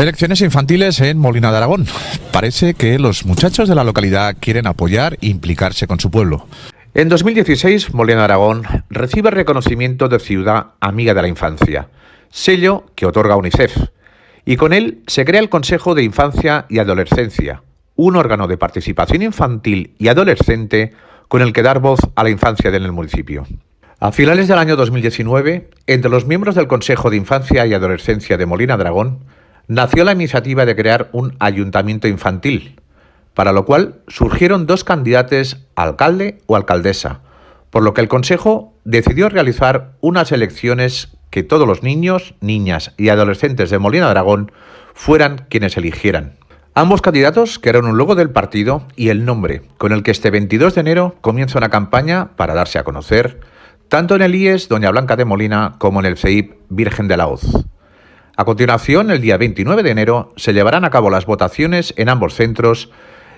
Elecciones infantiles en Molina de Aragón. Parece que los muchachos de la localidad quieren apoyar e implicarse con su pueblo. En 2016, Molina de Aragón recibe reconocimiento de Ciudad Amiga de la Infancia, sello que otorga UNICEF, y con él se crea el Consejo de Infancia y Adolescencia, un órgano de participación infantil y adolescente con el que dar voz a la infancia en el municipio. A finales del año 2019, entre los miembros del Consejo de Infancia y Adolescencia de Molina Dragón, nació la iniciativa de crear un ayuntamiento infantil, para lo cual surgieron dos candidatos alcalde o alcaldesa, por lo que el Consejo decidió realizar unas elecciones que todos los niños, niñas y adolescentes de Molina Dragón fueran quienes eligieran. Ambos candidatos crearon un logo del partido y el nombre, con el que este 22 de enero comienza una campaña para darse a conocer, tanto en el IES Doña Blanca de Molina como en el CEIP Virgen de la Hoz. A continuación, el día 29 de enero, se llevarán a cabo las votaciones en ambos centros,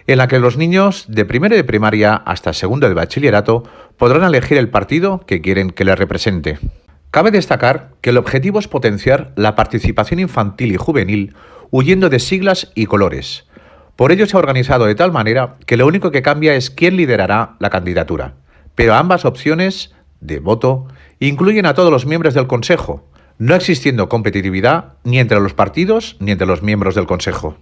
en la que los niños de primero de primaria hasta segundo de bachillerato podrán elegir el partido que quieren que les represente. Cabe destacar que el objetivo es potenciar la participación infantil y juvenil huyendo de siglas y colores. Por ello se ha organizado de tal manera que lo único que cambia es quién liderará la candidatura, pero ambas opciones de voto incluyen a todos los miembros del Consejo, no existiendo competitividad ni entre los partidos ni entre los miembros del Consejo.